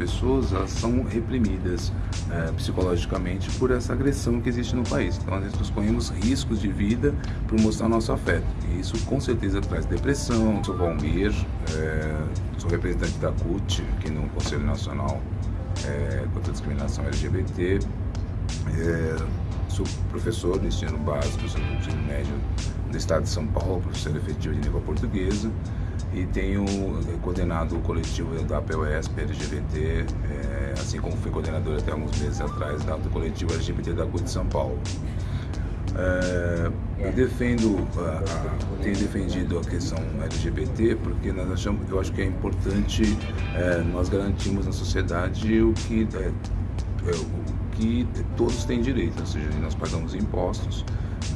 pessoas elas são reprimidas é, psicologicamente por essa agressão que existe no país. Então nós corremos riscos de vida por mostrar nosso afeto. E isso com certeza traz depressão. Sou Valmir, é, sou representante da CUT aqui no Conselho Nacional é, contra a Discriminação LGBT. Sou professor do ensino básico, do ensino médio do estado de São Paulo, professor efetivo de língua portuguesa e tenho eh, coordenado o coletivo da POS, LGBT, é, assim como fui coordenador até alguns meses atrás do coletivo LGBT da CUT de São Paulo. É, eu defendo, a, a, tenho defendido a questão LGBT porque nós achamos, eu acho que é importante é, nós garantirmos na sociedade o que, é, o que todos têm direito, ou seja, nós pagamos impostos,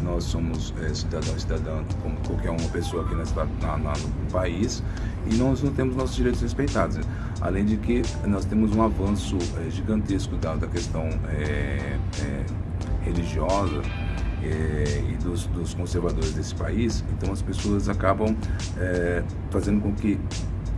nós somos é, cidadão cidadã como qualquer uma pessoa aqui na, na, no país e nós não temos nossos direitos respeitados. Além de que nós temos um avanço é, gigantesco da, da questão é religiosa é, e dos, dos, conservadores desse país, então as pessoas acabam é, fazendo com que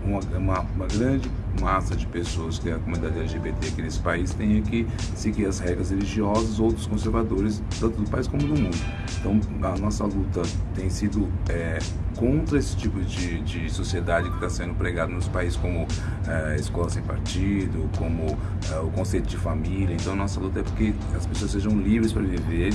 uma, uma, uma grande massa de pessoas que é a comunidade LGBT aqui nesse país tenha que seguir as regras religiosas ou dos conservadores, tanto do país como do mundo. Então, a nossa luta tem sido é, contra esse tipo de, de sociedade que está sendo pregado nos países como é, escola sem partido, como é, o conceito de família. Então, a nossa luta é porque as pessoas sejam livres para viver.